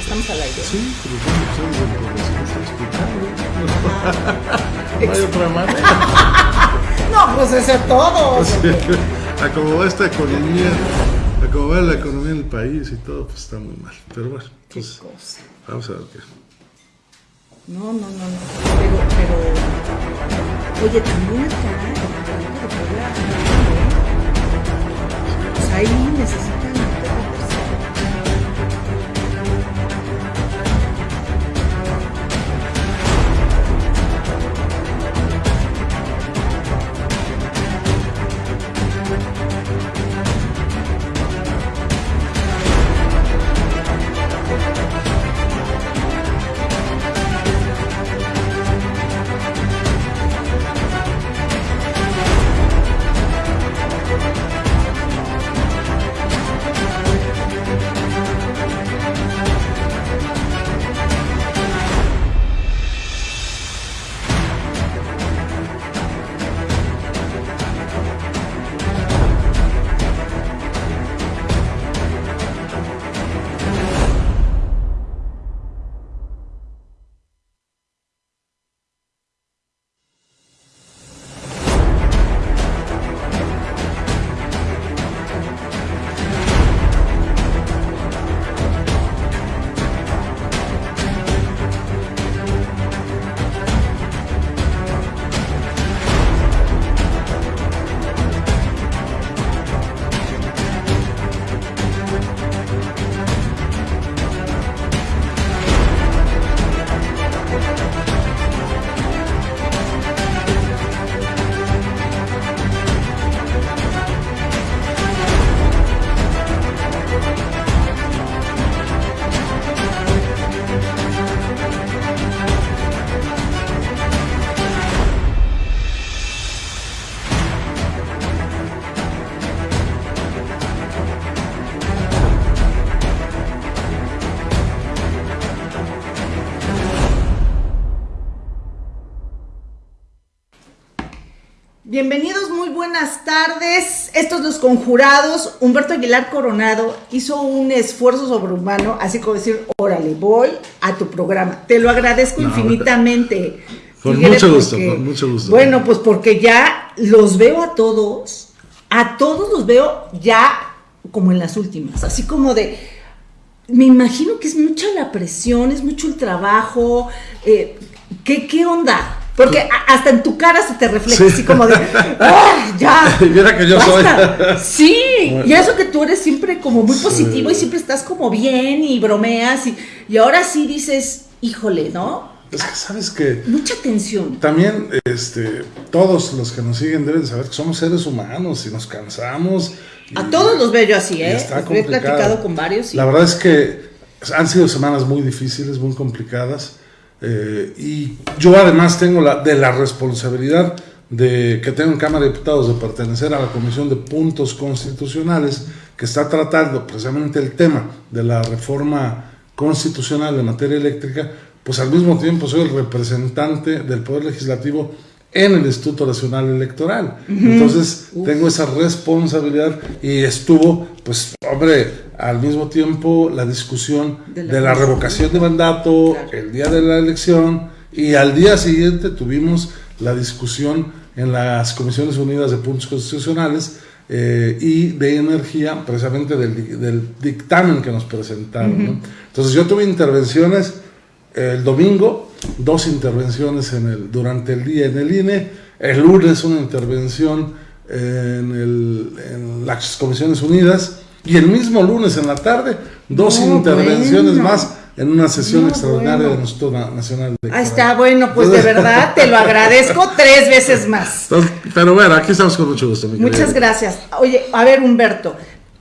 Estamos al aire. Sí, pero no hay otra manera. No, pues ese es todo. A va esta economía, a va la economía del país y todo, pues está muy mal. Pero bueno, pues vamos a ver qué. No, no, no, no. Pero, pero. Oye, también la República de Puebla, ¿eh? Pues ahí necesitan Estos los conjurados. Humberto Aguilar Coronado hizo un esfuerzo sobrehumano, así como decir, órale, voy a tu programa. Te lo agradezco No, infinitamente. Con Fíjate, mucho gusto, porque- con mucho gusto. Bueno, pues porque ya los veo a todos, a todos los veo ya como en las últimas, así como de, me imagino que es mucha la presión, es mucho el trabajo, eh, ¿qué, ¿qué onda? Porque hasta en tu cara se te refleja Sí. así como de, ¡ah, ya! Mira que yo soy. basta". Sí, Bueno. y eso que tú eres siempre como muy Sí. positivo y siempre estás como bien y bromeas y, y ahora sí dices, híjole, ¿no? Es que sabes que Mucha tensión. también este, todos los que nos siguen deben saber que somos seres humanos y nos cansamos. y- A todos los veo yo así, ¿eh? está He platicado con varios. y- La verdad es que han sido semanas muy difíciles, muy complicadas. Eh, y yo además tengo la, de la responsabilidad de que tengo en Cámara de Diputados de pertenecer a la Comisión de Puntos Constitucionales que está tratando precisamente el tema de la reforma constitucional en materia eléctrica, pues al mismo tiempo soy el representante del Poder Legislativo en el Instituto Nacional Electoral. Entonces tengo esa responsabilidad y estuvo, pues, hombre, al mismo tiempo la discusión De de la la, constitución. revocación de mandato Claro. el día de la elección y al día siguiente tuvimos la discusión en las Comisiones Unidas de Puntos Constitucionales eh, y de energía, precisamente del, del dictamen que nos presentaron. ¿no? Entonces yo tuve intervenciones el domingo, dos intervenciones en el, durante el día en el INE, el lunes una intervención en, el- en las Comisiones Unidas y el mismo lunes en la tarde dos No, intervenciones bueno. más en una sesión No, extraordinaria bueno. del Instituto Na- Nacional Electoral. Ahí está, bueno, pues de verdad te lo agradezco tres veces más. Entonces, pero bueno, aquí estamos con mucho gusto. mi Muchas querida. gracias. Oye, a ver, Humberto.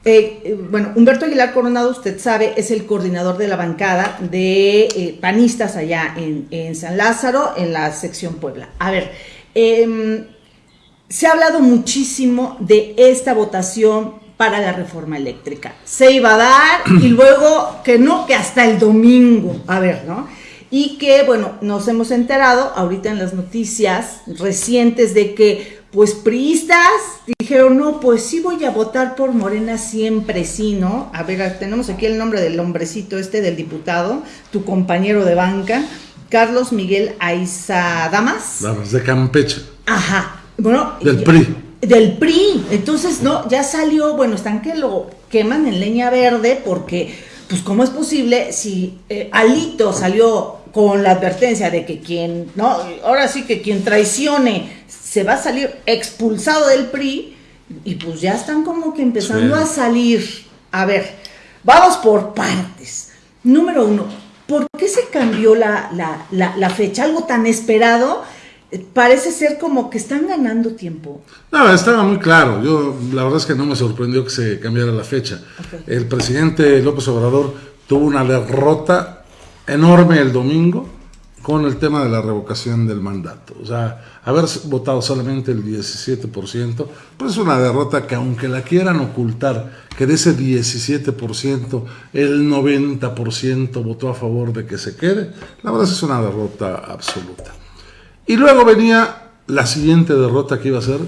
eh, eh, bueno, Humberto Aguilar Coronado, usted sabe, es el coordinador de la bancada de eh, panistas allá en, en San Lázaro, en la sección Puebla. A ver, em, se ha hablado muchísimo de esta votación para la reforma eléctrica. Se iba a dar y luego que no, que hasta el domingo. A ver, ¿no? y que, bueno, nos hemos enterado ahorita en las noticias recientes de que, pues, priistas dijeron, no, pues sí voy a votar por Morena siempre, sí, ¿no? A ver, tenemos aquí el nombre del hombrecito este, del diputado, tu compañero de banca, Carlos Miguel Aiza Damas. Damas, de Campeche. Ajá. Bueno. Del PRI. Del PRI. Entonces, no, ya salió, bueno, están que lo queman en leña verde porque, pues, ¿cómo es posible si eh, Alito salió con la advertencia de que quien, no, ahora sí que quien traicione se va a salir expulsado del PRI y pues ya están como que empezando a salir. A ver, vamos por partes. Número uno, ¿por qué se cambió la, la, la fecha? Algo tan esperado parece ser como que están ganando tiempo. No, estaba muy claro. Yo la verdad es que no me sorprendió que se cambiara la fecha. El presidente López Obrador tuvo una derrota enorme el domingo con el tema de la revocación del mandato. O sea, haber votado solamente el 17%, pues es una derrota que aunque la quieran ocultar, que de ese 17%, el 90% votó a favor de que se quede, la verdad es una derrota absoluta. Y luego venía la siguiente derrota que iba a ser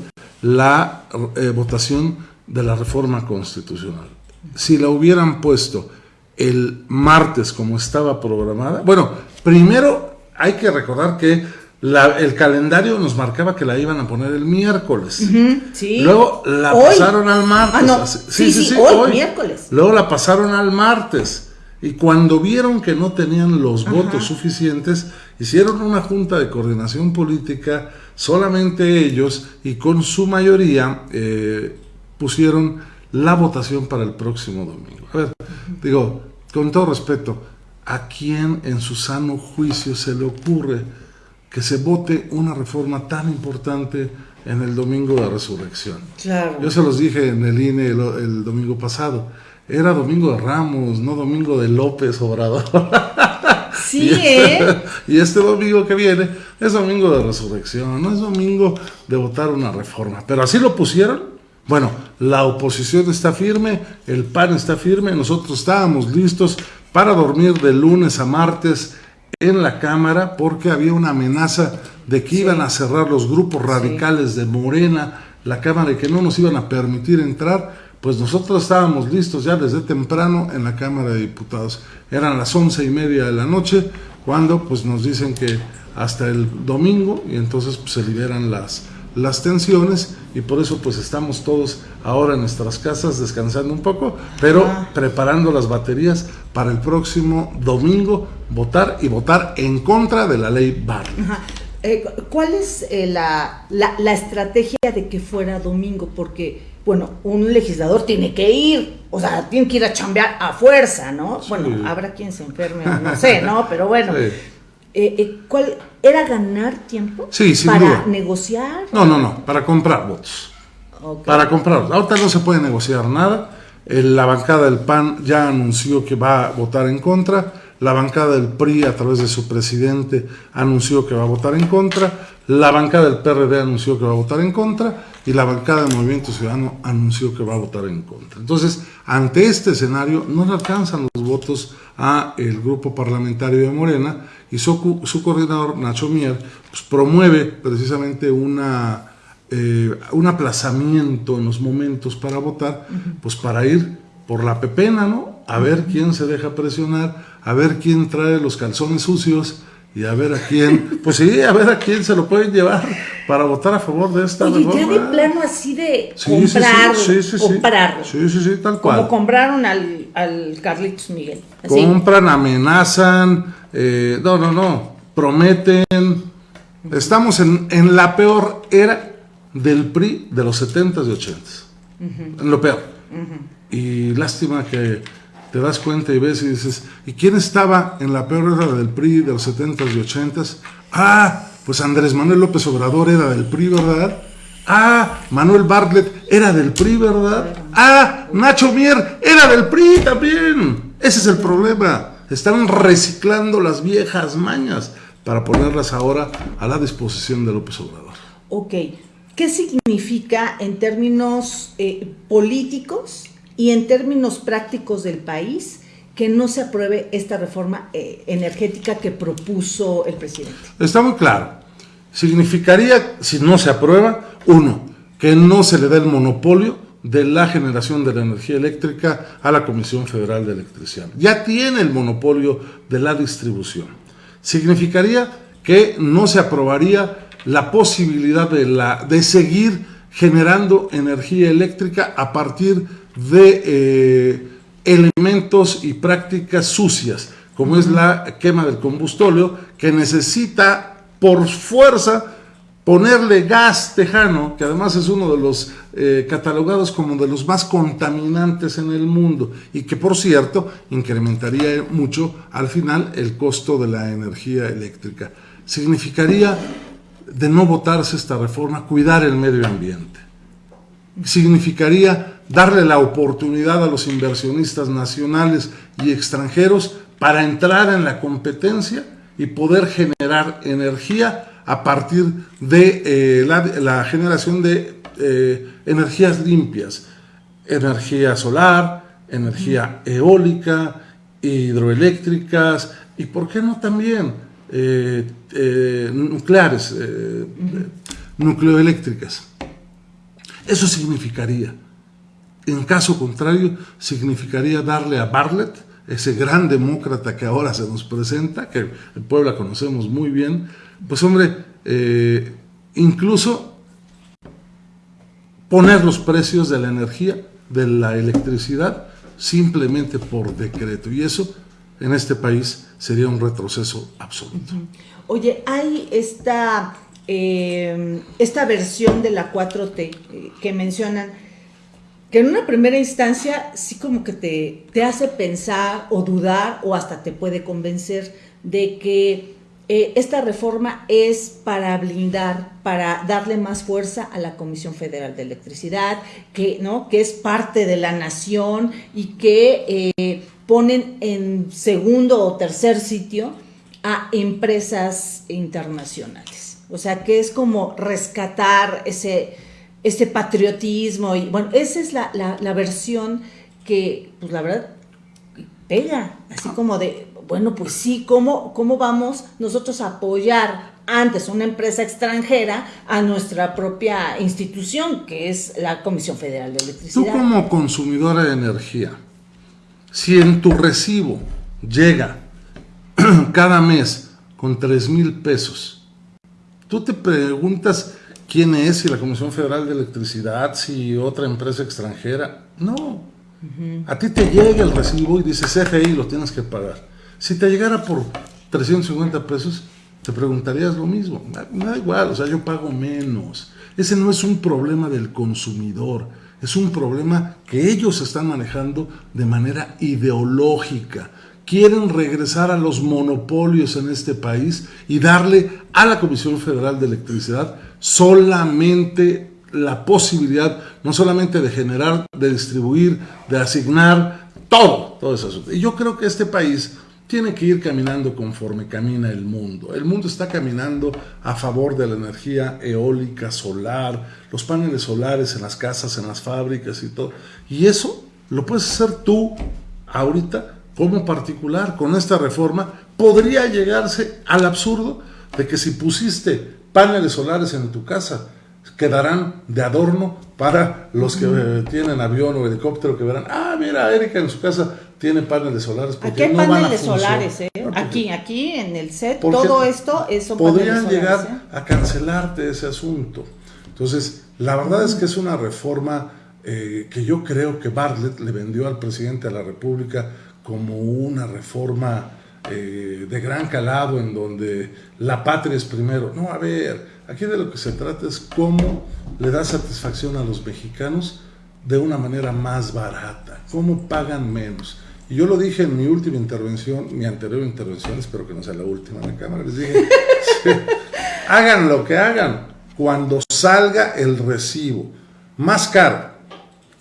la eh, votación de la reforma constitucional. Si la hubieran puesto el martes como estaba programada, bueno, primero hay que recordar que el calendario nos marcaba que la iban a poner el miércoles. Luego la pasaron al martes. Ah, sí, sí, sí, hoy, miércoles. Luego la pasaron al martes. Y cuando vieron que no tenían los votos suficientes, hicieron una junta de coordinación política, solamente ellos, y con su mayoría eh, pusieron la votación para el próximo domingo. A ver, digo, con todo respeto, ¿a quién en su sano juicio se le ocurre que se vote una reforma tan importante en el domingo de resurrección? Claro. Yo se los dije en el INE el domingo pasado era Domingo de Ramos, no Domingo de López Obrador. Sí, ¿eh? y este domingo que viene es domingo de resurrección, no es domingo de votar una reforma. Pero así lo pusieron. Bueno, la oposición está firme, el PAN está firme, nosotros estábamos listos para dormir de lunes a martes en la Cámara porque había una amenaza de que iban a cerrar los grupos radicales de Morena, la Cámara, y que no nos iban a permitir entrar pues nosotros estábamos listos ya desde temprano en la Cámara de Diputados. Eran las once y media de la noche cuando pues nos dicen que hasta el domingo y entonces pues, se liberan las, las tensiones y por eso pues estamos todos ahora en nuestras casas descansando un poco, pero preparando las baterías para el próximo domingo votar y votar en contra de la ley Barley. Eh, ¿Cuál es eh, la, la, la estrategia de que fuera domingo? Porque bueno, un legislador tiene que ir, o sea, tiene que ir a chambear a fuerza, ¿no? Bueno, habrá quien se enferme, no sé, ¿no? Pero bueno, eh, eh, ¿cuál era ganar tiempo? Sí, sin ¿Para negociar? No, no, no, para comprar votos. Para comprar. Ahorita no se puede negociar nada. La bancada del PAN ya anunció que va a votar en contra. La bancada del PRI, a través de su presidente, anunció que va a votar en contra. La bancada del PRD anunció que va a votar en contra y la bancada del Movimiento Ciudadano anunció que va a votar en contra. Entonces, ante este escenario, no le alcanzan los votos a el grupo parlamentario de Morena y su, su coordinador, Nacho Mier, pues, promueve precisamente una, eh, un aplazamiento en los momentos para votar, pues para ir por la pepena, ¿no? A ver quién se deja presionar, a ver quién trae los calzones sucios y a ver a quién, pues sí, a ver a quién se lo pueden llevar para votar a favor de esta Oye, ya de plano así de comprar, sí, sí, comprar. Sí, sí, sí, tal cual. Como compraron al, al Carlitos Miguel. Compran, amenazan, eh, no, no, no, prometen. Estamos en, en, la peor era del PRI de los 70s y 80s. En lo peor. Y lástima que te das cuenta y ves y dices, ¿y quién estaba en la peor era del PRI de los 70s y 80s? Ah, pues Andrés Manuel López Obrador era del PRI, ¿verdad? Ah, Manuel Bartlett era del PRI, ¿verdad? Ah, Nacho Mier era del PRI también. Ese es el problema. Están reciclando las viejas mañas para ponerlas ahora a la disposición de López Obrador. Ok, ¿qué significa en términos eh, políticos y en términos prácticos del país que no se apruebe esta reforma eh, energética que propuso el presidente? Está muy claro. Significaría, si no se aprueba, uno, que no se le dé el monopolio de la generación de la energía eléctrica a la Comisión Federal de Electricidad. Ya tiene el monopolio de la distribución. Significaría que no se aprobaría la posibilidad de, la, de seguir generando energía eléctrica a partir de eh, elementos y prácticas sucias, como es la quema del combustóleo, que necesita por fuerza ponerle gas tejano, que además es uno de los eh, catalogados como de los más contaminantes en el mundo y que por cierto incrementaría mucho al final el costo de la energía eléctrica. Significaría de no votarse esta reforma cuidar el medio ambiente. Significaría darle la oportunidad a los inversionistas nacionales y extranjeros para entrar en la competencia y poder generar energía a partir de eh, la, generación de eh, energías limpias, energía solar, energía eólica, hidroeléctricas y, ¿por qué no también eh, nucleares, nucleoeléctricas? Eso significaría en caso contrario, significaría darle a Bartlett, ese gran demócrata que ahora se nos presenta, que el pueblo conocemos muy bien, pues hombre, eh, incluso poner los precios de la energía, de la electricidad, simplemente por decreto. Y eso en este país sería un retroceso absoluto. Oye, hay esta, eh, esta versión de la 4T eh, que mencionan que en una primera instancia sí como que te, te hace pensar o dudar o hasta te puede convencer de que eh, esta reforma es para blindar, para darle más fuerza a la Comisión Federal de Electricidad, que, ¿no? que es parte de la nación y que eh, ponen en segundo o tercer sitio a empresas internacionales. O sea, que es como rescatar ese ese patriotismo y bueno, esa es la, la, versión que, pues la verdad, pega, así como de, bueno, pues sí, ¿cómo, ¿cómo vamos nosotros a apoyar antes una empresa extranjera a nuestra propia institución, que es la Comisión Federal de Electricidad? Tú como consumidora de energía, si en tu recibo llega cada mes con 3 mil pesos, tú te preguntas quién es, si la Comisión Federal de Electricidad, si otra empresa extranjera. No. A ti te llega el recibo y dice CFI, lo tienes que pagar. Si te llegara por 350 pesos, te preguntarías lo mismo. Me da igual, o sea, yo pago menos. Ese no es un problema del consumidor, es un problema que ellos están manejando de manera ideológica quieren regresar a los monopolios en este país y darle a la Comisión Federal de Electricidad solamente la posibilidad, no solamente de generar, de distribuir, de asignar, todo, todo eso. Y yo creo que este país tiene que ir caminando conforme camina el mundo. El mundo está caminando a favor de la energía eólica, solar, los paneles solares en las casas, en las fábricas y todo. Y eso lo puedes hacer tú ahorita como particular con esta reforma, podría llegarse al absurdo de que si pusiste paneles solares en tu casa, quedarán de adorno para los que eh, tienen avión o helicóptero que verán, ah, mira, Erika en su casa tiene paneles solares. Porque aquí hay paneles solares, ¿eh? aquí, aquí en el set, todo esto es Podrían llegar ¿eh? a cancelarte ese asunto. Entonces, la verdad es que es una reforma eh, que yo creo que Bartlett le vendió al presidente de la República como una reforma eh, de gran calado en donde la patria es primero. No, a ver, aquí de lo que se trata es cómo le da satisfacción a los mexicanos de una manera más barata, cómo pagan menos. Y yo lo dije en mi última intervención, mi anterior intervención, espero que no sea la última en la cámara, les dije, hagan lo que hagan, cuando salga el recibo más caro,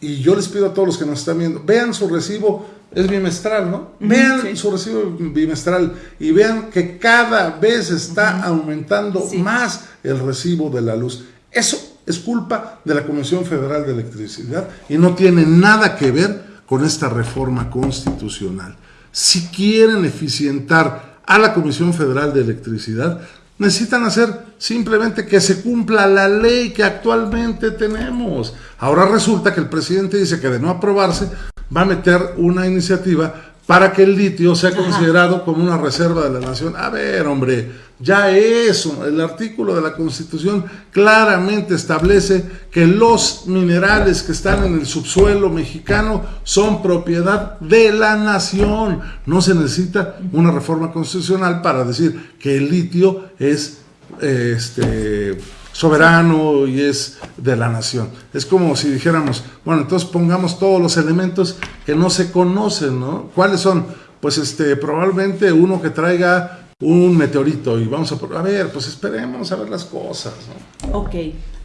y yo les pido a todos los que nos están viendo, vean su recibo es bimestral, ¿no? Vean su recibo bimestral y vean que cada vez está aumentando más el recibo de la luz. Eso es culpa de la Comisión Federal de Electricidad y no tiene nada que ver con esta reforma constitucional. si quieren eficientar a la Comisión Federal de Electricidad, necesitan hacer simplemente que se cumpla la ley que actualmente tenemos. Ahora resulta que el presidente dice que de no aprobarse va a meter una iniciativa para que el litio sea considerado como una reserva de la nación. A ver, hombre, ya eso, el artículo de la Constitución claramente establece que los minerales que están en el subsuelo mexicano son propiedad de la nación. No se necesita una reforma constitucional para decir que el litio es este soberano y es de la nación. Es como si dijéramos, bueno, entonces pongamos todos los elementos que no se conocen, ¿no? ¿Cuáles son? Pues este, probablemente uno que traiga un meteorito y vamos a, a ver, pues esperemos a ver las cosas, ¿no? Ok,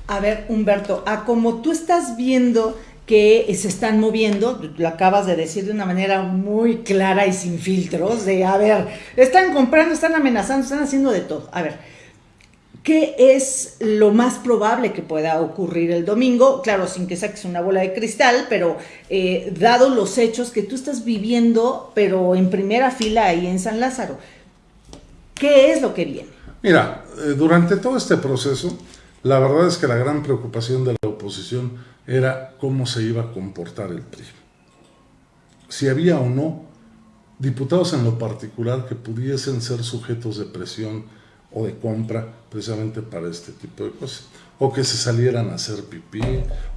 a ver, Humberto, a como tú estás viendo que se están moviendo, lo acabas de decir de una manera muy clara y sin filtros, de, a ver, están comprando, están amenazando, están haciendo de todo. A ver, ¿Qué es lo más probable que pueda ocurrir el domingo? Claro, sin que saques una bola de cristal, pero eh, dado los hechos que tú estás viviendo, pero en primera fila ahí en San Lázaro, ¿qué es lo que viene? Mira, eh, durante todo este proceso, la verdad es que la gran preocupación de la oposición era cómo se iba a comportar el PRI. Si había o no diputados en lo particular que pudiesen ser sujetos de presión o de compra precisamente para este tipo de cosas. O que se salieran a hacer pipí,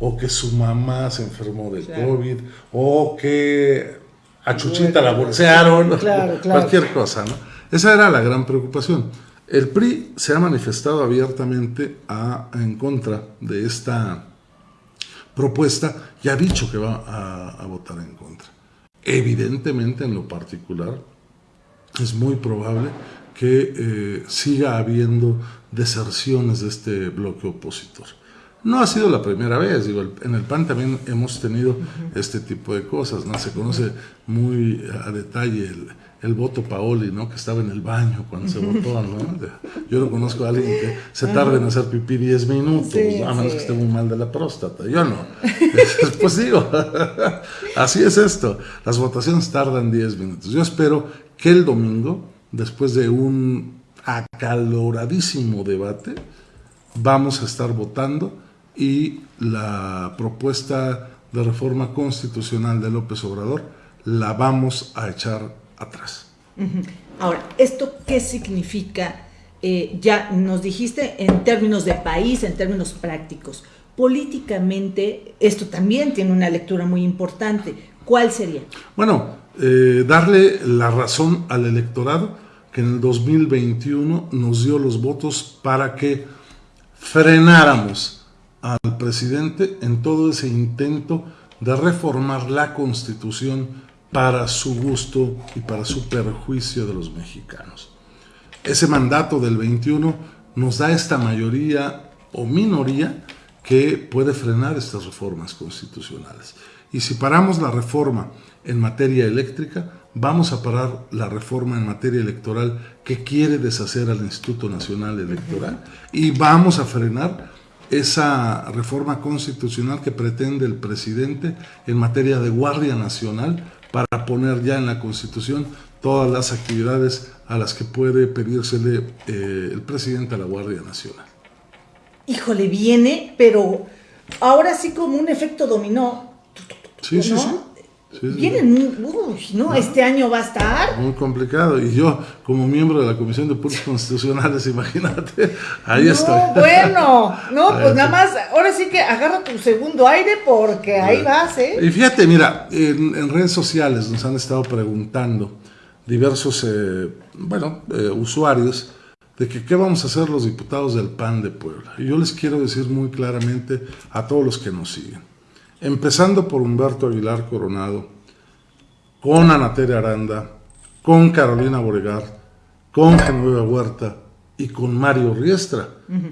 o que su mamá se enfermó de COVID, o que a Chuchita la bolsearon, cualquier cosa, ¿no? Esa era la gran preocupación. El PRI se ha manifestado abiertamente a, en contra de esta propuesta y ha dicho que va a, a votar en contra. Evidentemente, en lo particular, es muy probable que eh, siga habiendo deserciones de este bloque opositor. No ha sido la primera vez, digo, en el PAN también hemos tenido este tipo de cosas, ¿no? Se conoce muy a detalle el, el voto Paoli, ¿no? Que estaba en el baño cuando se votó, ¿no? Yo no conozco a alguien que se tarde en hacer pipí 10 minutos, a menos que esté muy mal de la próstata. Yo no. pues digo, así es esto. Las votaciones tardan 10 minutos. Yo espero que el domingo después de un acaloradísimo debate, vamos a estar votando y la propuesta de reforma constitucional de López Obrador la vamos a echar atrás. Ahora, ¿esto qué significa? Eh, ya nos dijiste en términos de país, en términos prácticos. Políticamente, esto también tiene una lectura muy importante. ¿Cuál sería? Bueno, eh, darle la razón al electorado que en el 2021 nos dio los votos para que frenáramos al presidente en todo ese intento de reformar la constitución para su gusto y para su perjuicio de los mexicanos. Ese mandato del 21 nos da esta mayoría o minoría que puede frenar estas reformas constitucionales. Y si paramos la reforma en materia eléctrica, vamos a parar la reforma en materia electoral que quiere deshacer al Instituto Nacional Electoral y vamos a frenar esa reforma constitucional que pretende el presidente en materia de Guardia Nacional para poner ya en la Constitución todas las actividades a las que puede pedírsele eh, el presidente a la Guardia Nacional. Híjole, viene, pero ahora sí como un efecto dominó. Sí, sí, sí. Vienen, ¿no? Este año va a estar. Muy complicado. Y yo, como miembro de la Comisión de Puntos Constitucionales, imagínate, ahí no, estoy. Bueno, no, pues nada más, ahora sí que agarra tu segundo aire porque ahí vas, ¿eh? Y fíjate, mira, en, redes sociales nos han estado preguntando diversos, eh, bueno, eh, usuarios de que qué vamos a hacer los diputados del PAN de Puebla. Y yo les quiero decir muy claramente a todos los que nos siguen empezando por Humberto Aguilar Coronado, con Anateria Aranda, con Carolina Boregar, con Genoveva Huerta y con Mario Riestra,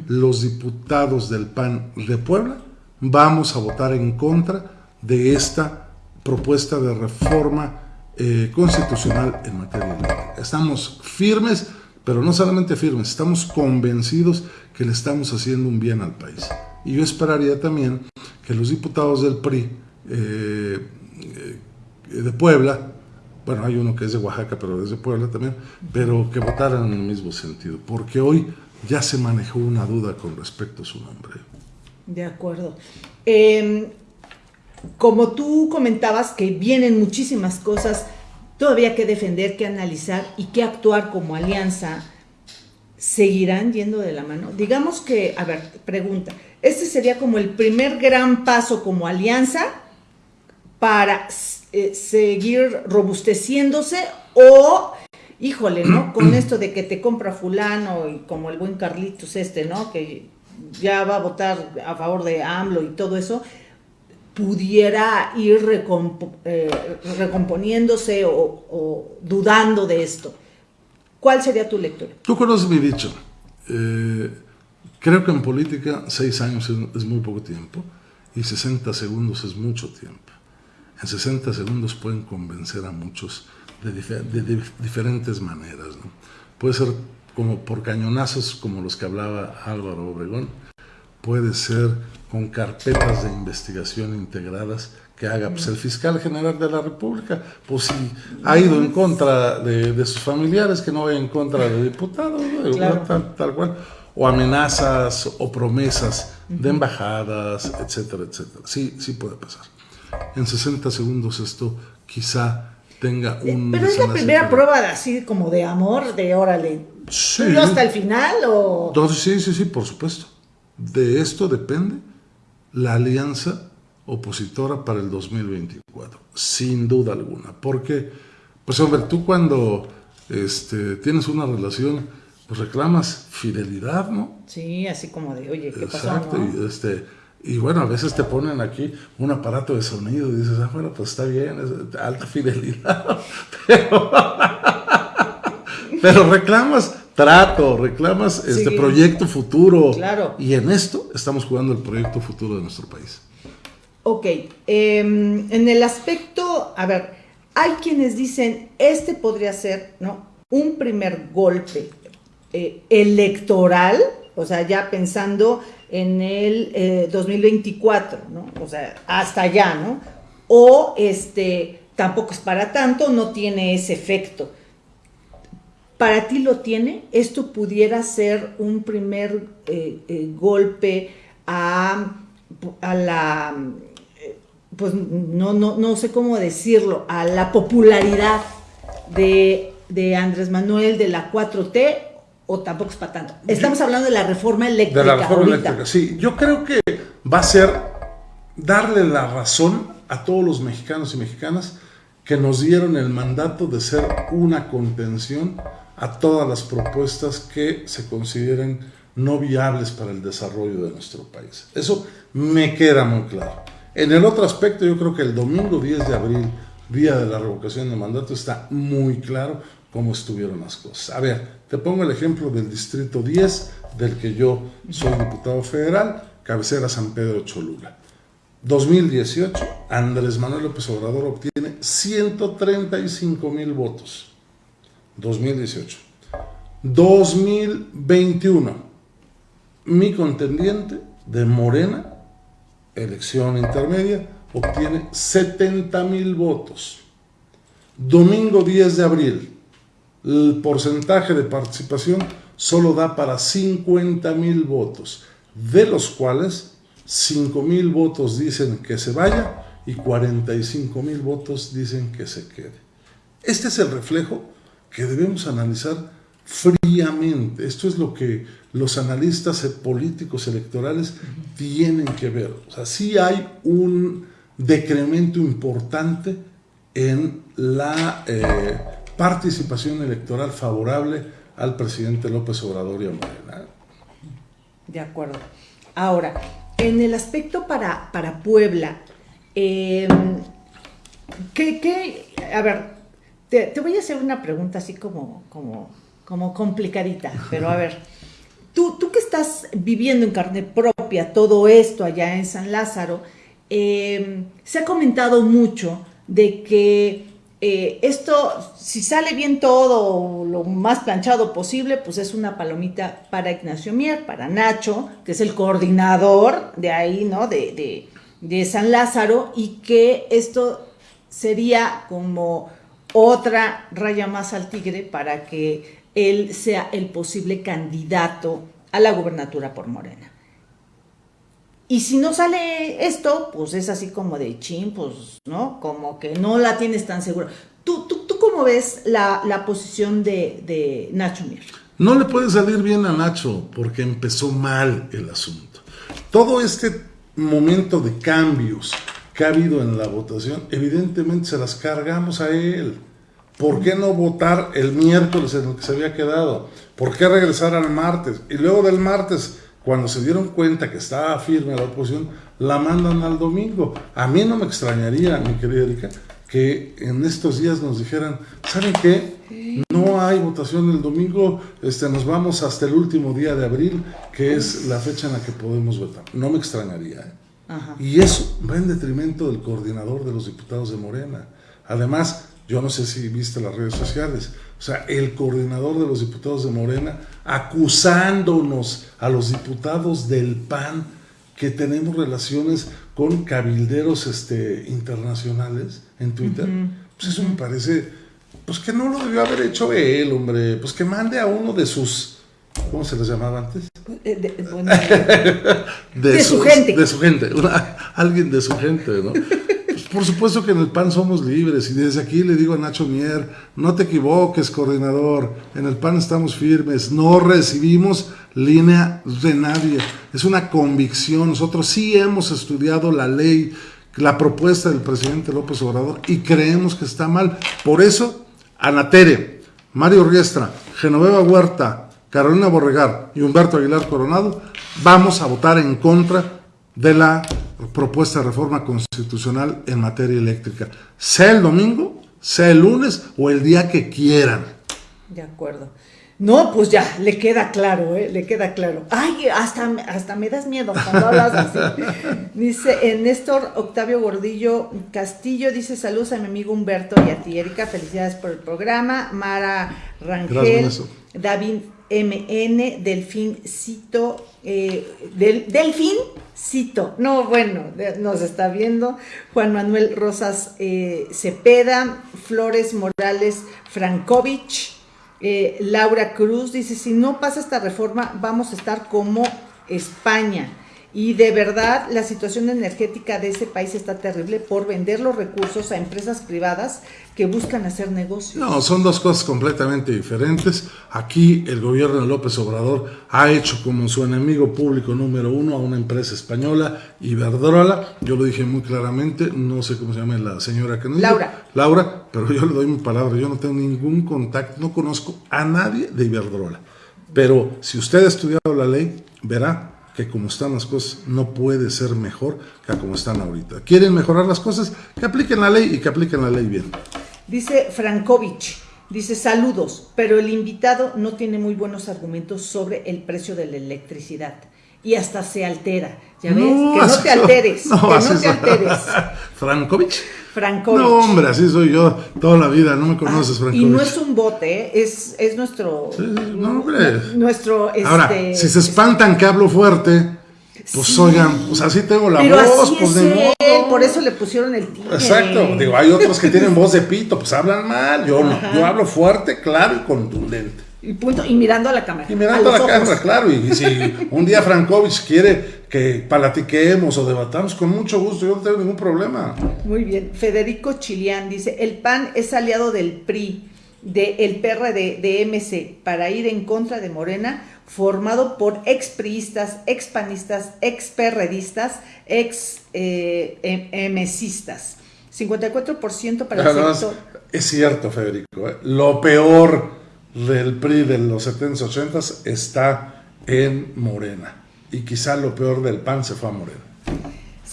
los diputados del PAN de Puebla, vamos a votar en contra de esta propuesta de reforma eh, constitucional en materia eléctrica. Estamos firmes, pero no solamente firmes, estamos convencidos que le estamos haciendo un bien al país. Y yo esperaría también que los diputados del PRI eh, eh, de Puebla bueno, hay uno que es de Oaxaca, pero es de Puebla también, pero que votaran en el mismo sentido, porque hoy ya se manejó una duda con respecto a su nombre. De acuerdo. Em, como tú comentabas que vienen muchísimas cosas todavía que defender, que analizar y que actuar como alianza, ¿seguirán yendo de la mano? Digamos que, a ver, pregunta, ¿este sería como el primer gran paso como alianza para eh, seguir robusteciéndose o, híjole, ¿no? Con esto de que te compra fulano y como el buen Carlitos este, ¿no? Que ya va a votar a favor de AMLO y todo eso, pudiera ir eh, recomponiéndose o, dudando de esto. ¿Cuál sería tu lectura? Tú conoces mi dicho. Eh, creo que en política seis años es, muy poco tiempo y 60 segundos es mucho tiempo. En 60 segundos pueden convencer a muchos de, diferentes maneras. Puede ser como por cañonazos como los que hablaba Álvaro Obregón, puede ser con carpetas de investigación integradas que haga pues, el fiscal general de la República, pues si ha ido en contra de, sus familiares, que no vaya en contra de diputados, tal, cual, o amenazas o promesas de embajadas, etcétera, etcétera. Sí, sí puede pasar. En 60 segundos esto quizá tenga eh, un... Pero es la primera prueba de, así como de amor, de órale. Sí. hasta el final o...? sí, sí, sí, por supuesto. De esto depende la alianza opositora para el 2024, sin duda alguna. Porque, pues hombre, tú cuando este, tienes una relación, pues reclamas fidelidad, ¿no? Sí, así como de, oye, ¿qué Exacto, y, este, y bueno, a veces te ponen aquí un aparato de sonido y dices, ah, bueno, pues está bien, es alta fidelidad, pero, pero reclamas trato, reclamas este proyecto futuro. Claro. Y en esto estamos jugando el proyecto futuro de nuestro país. Ok, em, en el aspecto, a ver, hay quienes dicen, este podría ser, ¿no? Un primer golpe eh, electoral, o sea, ya pensando en el 2024, eh, ¿no? O sea, hasta allá, ¿no? O este, tampoco es para tanto, no tiene ese efecto para ti lo tiene, esto pudiera ser un primer eh, golpe a, la, eh, pues no, no, no sé cómo decirlo, a la popularidad de, Andrés Manuel, de la 4T, o tampoco es para tanto. Estamos hablando de la reforma eléctrica. De la reforma eléctrica, sí. Yo creo que va a ser darle la razón a todos los mexicanos y mexicanas que nos dieron el mandato de ser una contención a todas las propuestas que se consideren no viables para el desarrollo de nuestro país. Eso me queda muy claro. En el otro aspecto, yo creo que el domingo 10 de abril, día de la revocación de mandato, está muy claro cómo estuvieron las cosas. A ver, te pongo el ejemplo del Distrito 10, del que yo soy diputado federal, cabecera San Pedro Cholula. 2018, Andrés Manuel López Obrador obtiene 135 mil votos. 2018. 2021. Mi contendiente de Morena, elección intermedia, obtiene 70 mil votos. Domingo 10 de abril, el porcentaje de participación solo da para 50 mil votos, de los cuales 5 mil votos dicen que se vaya y 45 mil votos dicen que se quede. Este es el reflejo que debemos analizar fríamente. Esto es lo que los analistas políticos electorales tienen que ver. O sea, sí hay un decremento importante en la eh, participación electoral favorable al presidente López Obrador y a Morena. De acuerdo. Ahora, en el aspecto para, para Puebla, ¿qué, ¿qué, a ver, te, voy a hacer una pregunta así como, como, como complicadita, pero a ver, tú, tú que estás viviendo en carne propia todo esto allá en San Lázaro, em, se ha comentado mucho de que eh, esto, si sale bien todo, lo más planchado posible, pues es una palomita para Ignacio Mier, para Nacho, que es el coordinador de ahí, ¿no? De, de, de San Lázaro, y que esto sería como otra raya más al tigre para que él sea el posible candidato a la gubernatura por Morena. Y si no sale esto, pues es así como de chin, pues, ¿no? Como que no la tienes tan segura. ¿Tú, tú, tú cómo ves la, posición de, de, Nacho Mier? No le puede salir bien a Nacho porque empezó mal el asunto. Todo este momento de cambios que ha habido en la votación, evidentemente se las cargamos a él. ¿Por qué no votar el miércoles en lo que se había quedado? ¿Por qué regresar al martes? Y luego del martes cuando se dieron cuenta que estaba firme la oposición, la mandan al domingo. A mí no me extrañaría, mi querida Erika, que en estos días nos dijeran, ¿saben qué? No hay votación el domingo, este, nos vamos hasta el último día de abril, que es la fecha en la que podemos votar. No me extrañaría. ¿eh? Y eso va en detrimento del coordinador de los diputados de Morena. Además, yo no sé si viste las redes sociales, o sea, el coordinador de los diputados de Morena acusándonos a los diputados del PAN que tenemos relaciones con cabilderos este, internacionales en Twitter. Pues eso me parece, pues que no lo debió haber hecho él, hombre, pues que mande a uno de sus, ¿cómo se les llamaba antes? Eh, de, su, gente. De su gente, alguien de su gente, ¿no? Por supuesto que en el PAN somos libres y desde aquí le digo a Nacho Mier, no te equivoques, coordinador, en el PAN estamos firmes, no recibimos línea de nadie, es una convicción, nosotros sí hemos estudiado la ley, la propuesta del presidente López Obrador y creemos que está mal. Por eso, Anatere, Mario Riestra, Genoveva Huerta, Carolina Borregar y Humberto Aguilar Coronado, vamos a votar en contra de la propuesta de reforma constitucional en materia eléctrica, sea el domingo, sea el lunes o el día que quieran. De acuerdo. No, pues ya, le queda claro, ¿eh? le queda claro. Ay, hasta, hasta me das miedo cuando hablas así. Dice eh, Néstor Octavio Gordillo Castillo, dice saludos a mi amigo Humberto y a ti, Erika, felicidades por el programa. Mara Rangel, David MN, Delfín Cito, eh, del, Delfín Cito, no, bueno, nos está viendo, Juan Manuel Rosas eh, Cepeda, Flores Morales Frankovich, eh, Laura Cruz dice, si no pasa esta reforma, vamos a estar como España. Y de verdad, la situación energética de ese país está terrible por vender los recursos a empresas privadas que buscan hacer negocios. No, son dos cosas completamente diferentes. Aquí el gobierno de López Obrador ha hecho como su enemigo público número uno a una empresa española, Iberdrola. Yo lo dije muy claramente, no sé cómo se llama la señora que nos Laura. Laura, pero yo le doy mi palabra, yo no tengo ningún contacto, no conozco a nadie de Iberdrola. Pero si usted ha estudiado la ley, verá que como están las cosas no puede ser mejor que como están ahorita. ¿Quieren mejorar las cosas? Que apliquen la ley y que apliquen la ley bien. Dice Frankovich, dice saludos, pero el invitado no tiene muy buenos argumentos sobre el precio de la electricidad y hasta se altera. ¿Ya ves? que no te alteres. No, que no te alteres. Frankovich. Frankovich. No, hombre, así soy yo toda la vida, no me conoces, Frankovich. Y no es un bote, es, es nuestro. no, hombre. Nuestro. Ahora, este, si se espantan que hablo fuerte. Pues oigan, pues así tengo la voz, pues de modo. Por eso le pusieron el tío. Exacto, digo, hay otros que tienen voz de pito, pues hablan mal. Yo no, yo hablo fuerte, claro y contundente. Y punto, y mirando a la cámara. Y mirando a, la cámara, claro. Y, si un día Frankovich quiere que palatiquemos o debatamos, con mucho gusto, yo no tengo ningún problema. Muy bien. Federico Chilián dice: el PAN es aliado del PRI, del PRD, de MC, para ir en contra de Morena, formado por expriistas, expanistas, experredistas, ex eh, MCistas. 54% para el sector. Es cierto, Federico. ¿eh? Lo peor del PRI de los 70s, 80s está en Morena. Y quizá lo peor del PAN se fue a Morena.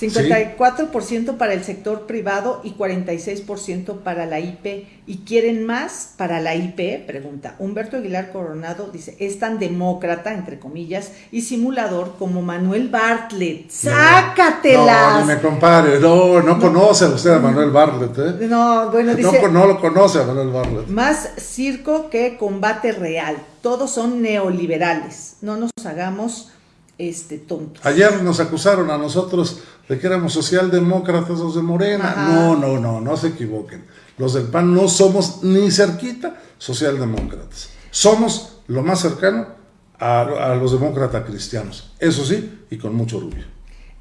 54% para el sector privado y 46% para la IP. ¿Y quieren más para la IP? Pregunta. Humberto Aguilar Coronado dice, es tan demócrata, entre comillas, y simulador como Manuel Bartlett. ¡Sácatelas! No, no me compare. No, no, conoce usted a Manuel Bartlett. ¿eh? No, bueno, dice... No, no lo conoce a Manuel Bartlett. Más circo que combate real. Todos son neoliberales. No nos hagamos este, tontos. Ayer nos acusaron a nosotros de que éramos socialdemócratas o de Morena. No, no, no, no se equivoquen. los del PAN no somos ni cerquita socialdemócratas. Somos lo más cercano a, los demócratas cristianos. Eso sí, y con mucho orgullo.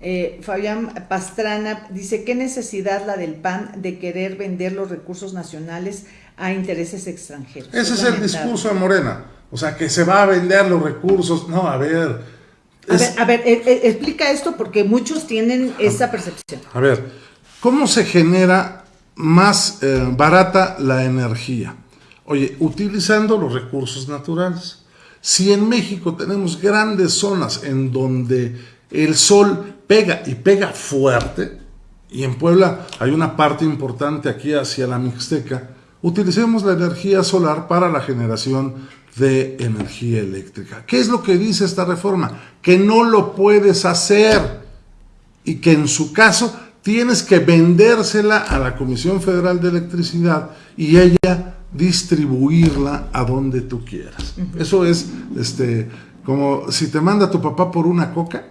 Eh, Fabián Pastrana dice, ¿qué necesidad la del PAN de querer vender los recursos nacionales a intereses extranjeros? Ese es, el discurso de Morena. O sea, que se va a vender los recursos. No, a ver. A ver, a ver eh, eh, explica esto porque muchos tienen esa percepción. A ver, ¿cómo se genera más barata la energía? Oye, utilizando los recursos naturales. Si en México tenemos grandes zonas en donde el sol pega y pega fuerte, y en Puebla hay una parte importante aquí hacia la Mixteca, utilicemos la energía solar para la generación de energía eléctrica. ¿Qué es lo que dice esta reforma? Que no lo puedes hacer y que en su caso tienes que vendérsela a la Comisión Federal de Electricidad y ella distribuirla a donde tú quieras. Eso es este, como si te manda tu papá por una coca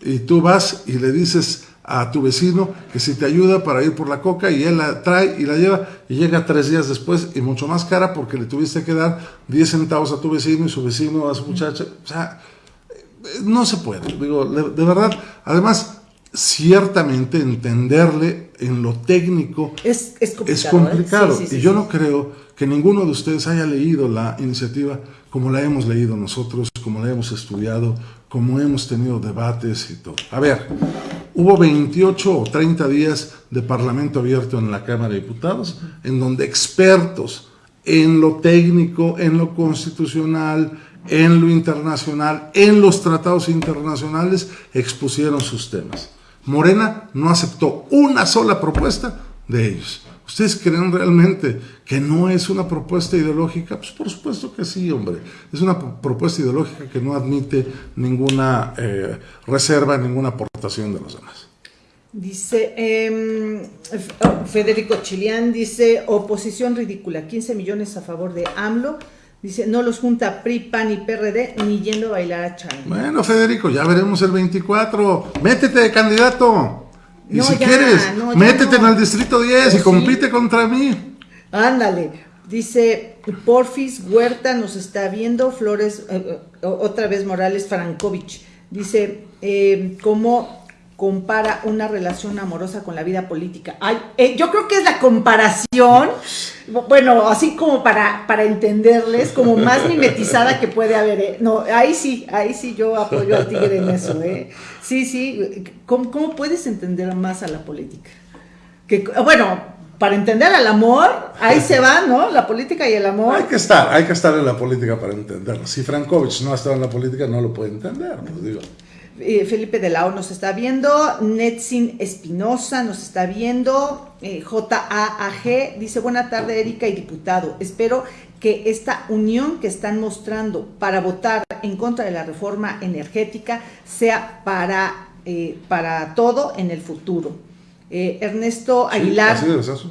y tú vas y le dices a tu vecino que si te ayuda para ir por la coca y él la trae y la lleva y llega tres días después y mucho más cara porque le tuviste que dar 10 centavos a tu vecino y su vecino a su muchacha. O sea, no se puede. Digo, de verdad, además, ciertamente entenderle en lo técnico es, complicado. ¿eh? y yo no creo que ninguno de ustedes haya leído la iniciativa como la hemos leído nosotros, como la hemos estudiado, como hemos tenido debates y todo. A ver, hubo 28 o 30 días de Parlamento abierto en la Cámara de Diputados, en donde expertos en lo técnico, en lo constitucional, en lo internacional, en los tratados internacionales, expusieron sus temas. Morena no aceptó una sola propuesta de ellos. ¿Ustedes creen realmente que no es una propuesta ideológica? Pues por supuesto que sí, hombre. Es una propuesta ideológica que no admite ninguna eh, reserva, ninguna aportación de los demás. Dice em, Federico Chilián, dice oposición ridícula, 15 millones a favor de AMLO, Dice, no los junta PRI, PAN y PRD ni yendo a bailar a China. Bueno, Federico, ya veremos el 24. Métete, candidato. Y si quieres, métete en el distrito 10 y pues compite contra mí. Ándale. Dice, Porfis Huerta nos está viendo, Flores, eh, eh, otra vez Morales Frankovich. Dice, eh, ¿cómo compara una relación amorosa con la vida política. Ay, eh, yo creo que es la comparación, bueno, así como para, para entenderles, como más mimetizada que puede haber. ¿eh? No, ahí sí, ahí sí yo apoyo al tigre en eso. ¿eh? Sí, sí, ¿Cómo, ¿cómo, puedes entender más a la política? Que, bueno, para entender al amor, ahí se va, ¿no? La política y el amor. Hay que estar, hay que estar en la política para entenderlo. Si Frankovich no ha estado en la política, no lo puede entender, pues digo. Eh, Felipe de Lao nos está viendo, Netsin Espinosa nos está viendo, eh, JAAG dice, buena tarde Erika y diputado, espero que esta unión que están mostrando para votar en contra de la reforma energética sea para, eh, para todo en el futuro. Ernesto Aguilar,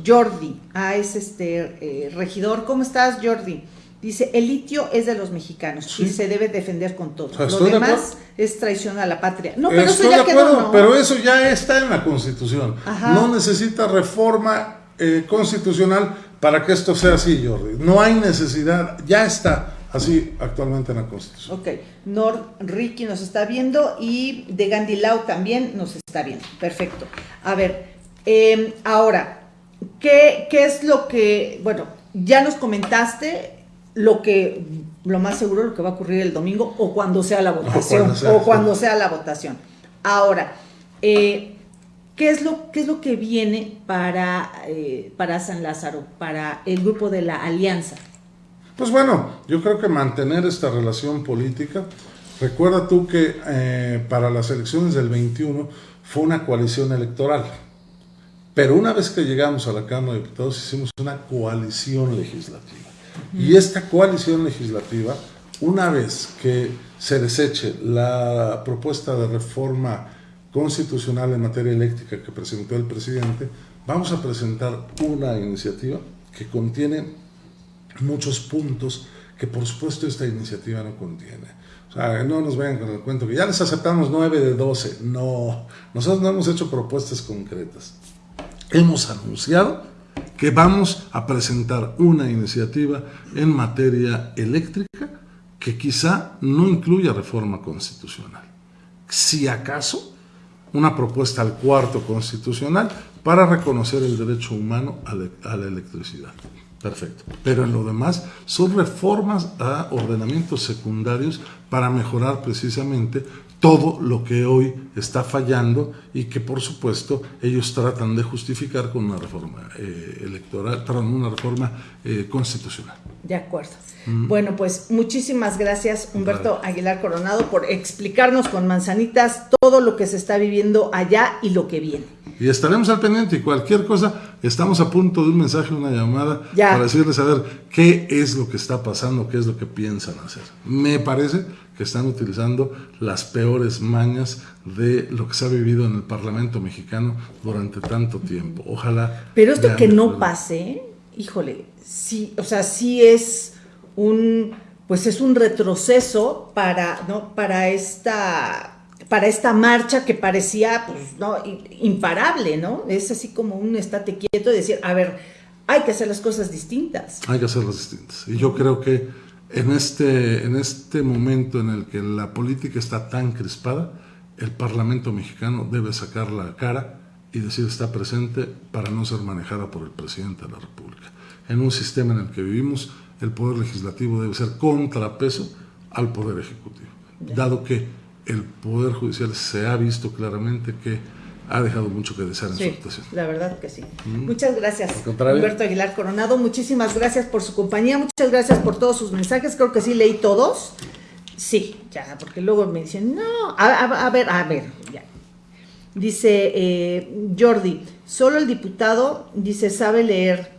Jordi, ah, es este regidor, ¿cómo estás Jordi? Dice, el litio es de los mexicanos y se debe defender con todo. Lo demás es traición a la patria. No, pero eso ya quedó, Pero eso ya está en la Constitución. No necesita reforma eh, constitucional para que esto sea así, Jordi. No hay necesidad, ya está así actualmente en la Constitución. Ok, Nord Ricky nos está viendo y de Gandilao también nos está viendo. Perfecto. A ver, em, ahora, ¿qué, ¿qué es lo que, bueno, ya nos comentaste lo que lo más seguro lo que va a ocurrir el domingo o cuando sea la votación o cuando sea, la votación. Ahora, eh, ¿qué, es lo, ¿qué es lo que viene para, eh, para San Lázaro, para el grupo de la Alianza? Pues bueno, yo creo que mantener esta relación política. Recuerda tú que eh, para las elecciones del 21 fue una coalición electoral. Pero una vez que llegamos a la Cámara de Diputados hicimos una coalición legislativa. Y esta coalición legislativa, una vez que se deseche la propuesta de reforma constitucional en materia eléctrica que presentó el presidente, vamos a presentar una iniciativa que contiene muchos puntos que por supuesto esta iniciativa no contiene. O sea, no nos vayan con el cuento que ya les aceptamos 9 de 12. No, nosotros no hemos hecho propuestas concretas. Hemos anunciado que vamos a presentar una iniciativa en materia eléctrica que quizá no incluya reforma constitucional. Si acaso, una propuesta al cuarto constitucional para reconocer el derecho humano a, la electricidad. Perfecto. Pero en lo demás son reformas a ordenamientos secundarios para mejorar precisamente todo lo que hoy está fallando y que por supuesto ellos tratan de justificar con una reforma eh, electoral, una reforma eh, constitucional. De acuerdo. Mm. Bueno, pues muchísimas gracias Humberto Aguilar Coronado por explicarnos con manzanitas todo lo que se está viviendo allá y lo que viene. Y estaremos al pendiente y cualquier cosa, estamos a punto de un mensaje, una llamada para decirles a ver qué es lo que está pasando, qué es lo que piensan hacer. Me parece que están utilizando las peores mañas de lo que se ha vivido en el Parlamento mexicano durante tanto tiempo. Ojalá. Pero esto que no pase, híjole, sí, o sea, sí es un, pues es un retroceso para, ¿no? para esta para esta marcha que parecía pues, ¿no? imparable, ¿no? Es así como un estate quieto y decir, a ver, hay que hacer las cosas distintas. Hay que hacerlas distintas. Y yo creo que en este, en este momento en el que la política está tan crispada, el Parlamento mexicano debe sacar la cara y decir está presente para no ser manejada por el presidente de la República. En un sistema en el que vivimos, el Poder Legislativo debe ser contrapeso al Poder Ejecutivo, dado que el Poder Judicial se ha visto claramente que ha dejado mucho que desear en su actuación. La verdad que sí. Mm. Muchas gracias, Humberto Aguilar Coronado. Muchísimas gracias por su compañía, muchas gracias por todos sus mensajes. Creo que sí leí todos. Sí, ya, porque luego me dicen, no, a, ver, a ver, ya. Dice eh, Jordi, solo el diputado, dice, sabe leer.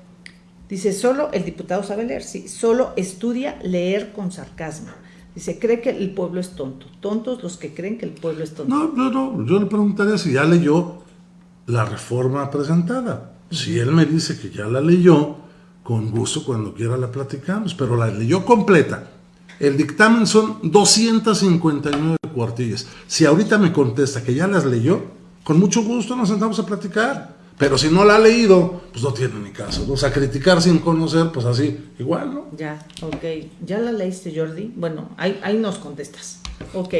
Dice, solo el diputado sabe leer, sí, solo estudia leer con sarcasmo. Dice, cree que el pueblo es tonto. Tontos los que creen que el pueblo es tonto. No, no, no. Yo le preguntaría si ya leyó la reforma presentada. Si él me dice que ya la leyó, con gusto cuando quiera la platicamos, pero la leyó completa. El dictamen son 259 cuartillas. Si ahorita me contesta que ya las leyó, con mucho gusto nos sentamos a platicar. Pero si no la ha leído, pues no tiene ni caso. O sea, criticar sin conocer, pues así, igual, ¿no? Ya, ok. ¿Ya la leíste, Jordi? Bueno, ahí, nos contestas. Ok.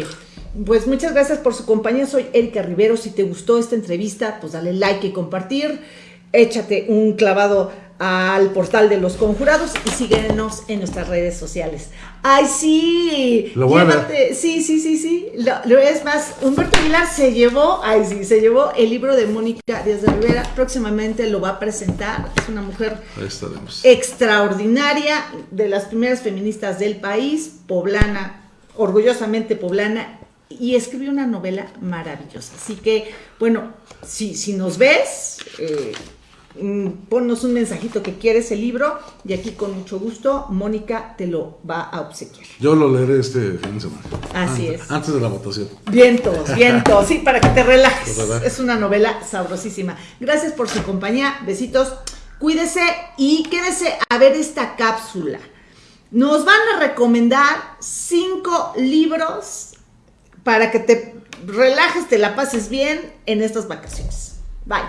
Pues muchas gracias por su compañía. Soy Erika Rivero. Si te gustó esta entrevista, pues dale like y compartir. Échate un clavado al portal de los conjurados y síguenos en nuestras redes sociales. ¡Ay, sí! Lo voy a ver. Sí, sí, sí, sí. Lo, es más, Humberto Aguilar se llevó, ay, sí, se llevó el libro de Mónica Díaz de Rivera. Próximamente lo va a presentar. Es una mujer extraordinaria, de las primeras feministas del país, poblana, orgullosamente poblana, y escribió una novela maravillosa. Así que, bueno, si, si nos ves, eh, ponnos un mensajito que quieres el libro y aquí con mucho gusto Mónica te lo va a obsequiar. Yo lo leeré este fin de semana. Así es. Antes de la votación. Vientos, vientos, sí, para que te relajes. Es una novela sabrosísima. Gracias por su compañía, besitos. Cuídese y quédese a ver esta cápsula. Nos van a recomendar cinco libros para que te relajes, te la pases bien en estas vacaciones.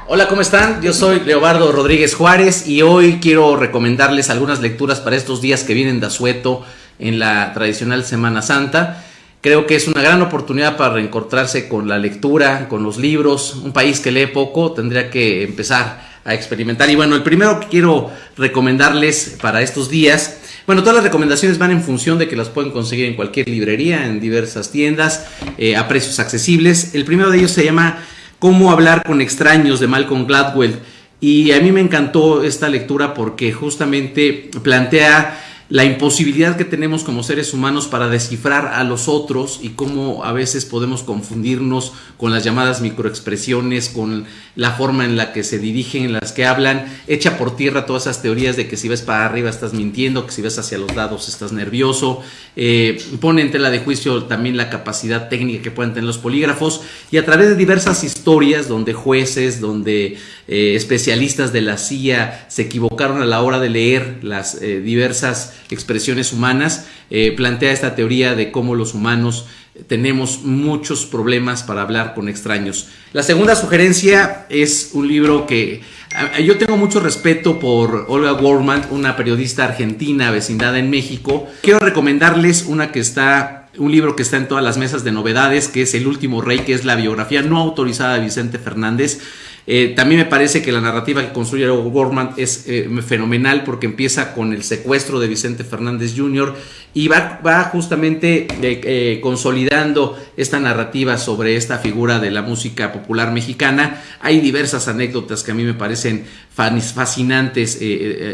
Hola, ¿cómo están? Yo soy Leobardo Rodríguez Juárez y hoy quiero recomendarles algunas lecturas para estos días que vienen de asueto en la tradicional Semana Santa. Creo que es una gran oportunidad para reencontrarse con la lectura, con los libros. Un país que lee poco tendría que empezar a experimentar. Y bueno, el primero que quiero recomendarles para estos días, bueno, todas las recomendaciones van en función de que las pueden conseguir en cualquier librería, en diversas tiendas, eh, a precios accesibles. El primero de ellos se llama Cómo hablar con extraños de Malcolm Gladwell. Y a mí me encantó esta lectura porque justamente plantea la imposibilidad que tenemos como seres humanos para descifrar a los otros y cómo a veces podemos confundirnos con las llamadas microexpresiones, con la forma en la que se dirigen, en las que hablan, echa por tierra todas esas teorías de que si ves para arriba estás mintiendo, que si ves hacia los lados estás nervioso, eh, pone en tela de juicio también la capacidad técnica que pueden tener los polígrafos y a través de diversas historias donde jueces, donde eh, especialistas de la CIA se equivocaron a la hora de leer las eh, diversas expresiones humanas, eh, plantea esta teoría de cómo los humanos tenemos muchos problemas para hablar con extraños. La segunda sugerencia es un libro que Yo tengo mucho respeto por Olga Worman, una periodista argentina vecindada en México. Quiero recomendarles una que está, un libro que está en todas las mesas de novedades, que es El último rey, que es la biografía no autorizada de Vicente Fernández. Eh, también me parece que la narrativa que construye Gorman es eh, fenomenal porque empieza con el secuestro de Vicente Fernández Jr. y va, va justamente eh, consolidando esta narrativa sobre esta figura de la música popular mexicana. Hay diversas anécdotas que a mí me parecen fascinantes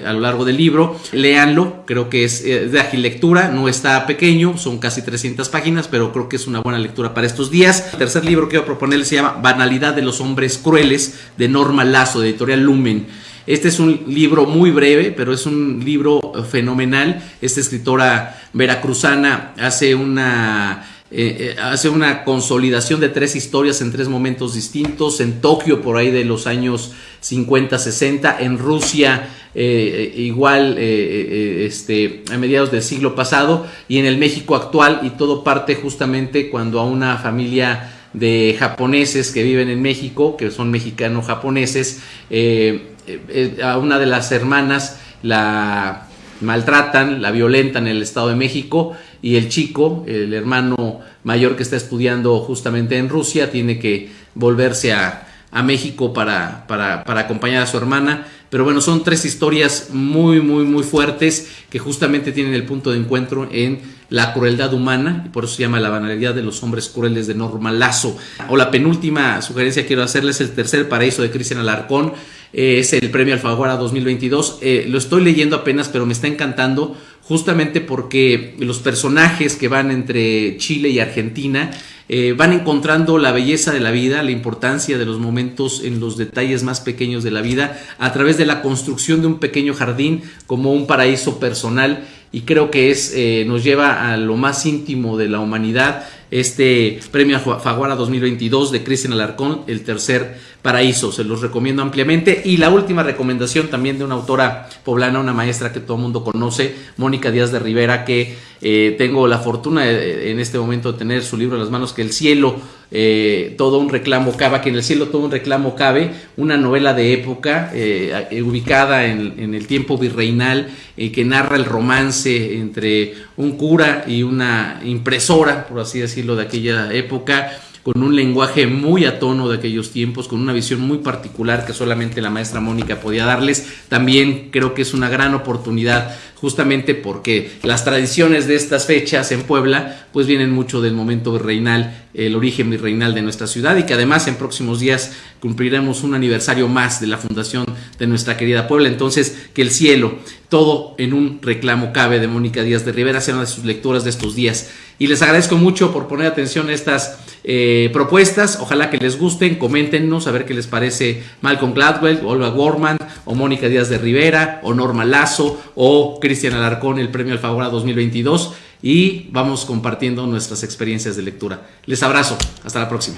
a lo largo del libro. Léanlo, creo que es de ágil lectura, no está pequeño, son casi 300 páginas, pero creo que es una buena lectura para estos días. El tercer libro que quiero proponerles se llama Banalidad de los hombres crueles de Norma Lazo, de Editorial Lumen. Este es un libro muy breve, pero es un libro fenomenal. Esta escritora veracruzana hace una, eh, eh, hace una consolidación de tres historias en tres momentos distintos. En Tokio, por ahí de los años 50, 60. En Rusia, eh, igual este, a mediados del siglo pasado. Y en el México actual. Y todo parte justamente cuando a una familia de japoneses que viven en México, que son mexicanos japoneses. Eh, eh, a una de las hermanas la maltratan, la violentan en el Estado de México y el chico, el hermano mayor que está estudiando justamente en Rusia, tiene que volverse a, México para, para, para acompañar a su hermana. Pero bueno, son tres historias muy, muy, muy fuertes que justamente tienen el punto de encuentro en la crueldad humana, y por eso se llama la banalidad de los hombres crueles de Norma Lazo. O la penúltima sugerencia que quiero hacerles, el tercer paraíso de Cristian Alarcón, eh, es el premio Alfaguara 2022. Eh, lo estoy leyendo apenas, pero me está encantando justamente porque los personajes que van entre Chile y Argentina eh, van encontrando la belleza de la vida, la importancia de los momentos en los detalles más pequeños de la vida a través de la construcción de un pequeño jardín como un paraíso personal. Y creo que es, eh, nos lleva a lo más íntimo de la humanidad este premio Faguara 2022 de Cristian Alarcón, el tercer paraíso, se los recomiendo ampliamente. Y la última recomendación también de una autora poblana, una maestra que todo el mundo conoce, Mónica Díaz de Rivera, que eh, tengo la fortuna en este momento de tener su libro en las manos, que El cielo, eh, todo un reclamo cabe, que en el cielo todo un reclamo cabe, una novela de época eh, ubicada en, en, el tiempo virreinal, que narra el romance entre un cura y una impresora, por así decirlo, de aquella época con un lenguaje muy a tono de aquellos tiempos, con una visión muy particular que solamente la maestra Mónica podía darles. También creo que es una gran oportunidad justamente porque las tradiciones de estas fechas en Puebla pues vienen mucho del momento virreinal, el origen virreinal de nuestra ciudad y que además en próximos días cumpliremos un aniversario más de la fundación de nuestra querida Puebla. Entonces, que el cielo, todo en un reclamo cabe de Mónica Díaz de Rivera, sea una de sus lecturas de estos días. Y les agradezco mucho por poner atención a estas eh, propuestas. Ojalá que les gusten, coméntenos a ver qué les parece Malcolm Gladwell, Olga Warman, o Mónica Díaz de Rivera, o Norma Lazo, o Cristian Alarcón, el premio Alfaguara 2022. Y vamos compartiendo nuestras experiencias de lectura. Les abrazo. Hasta la próxima.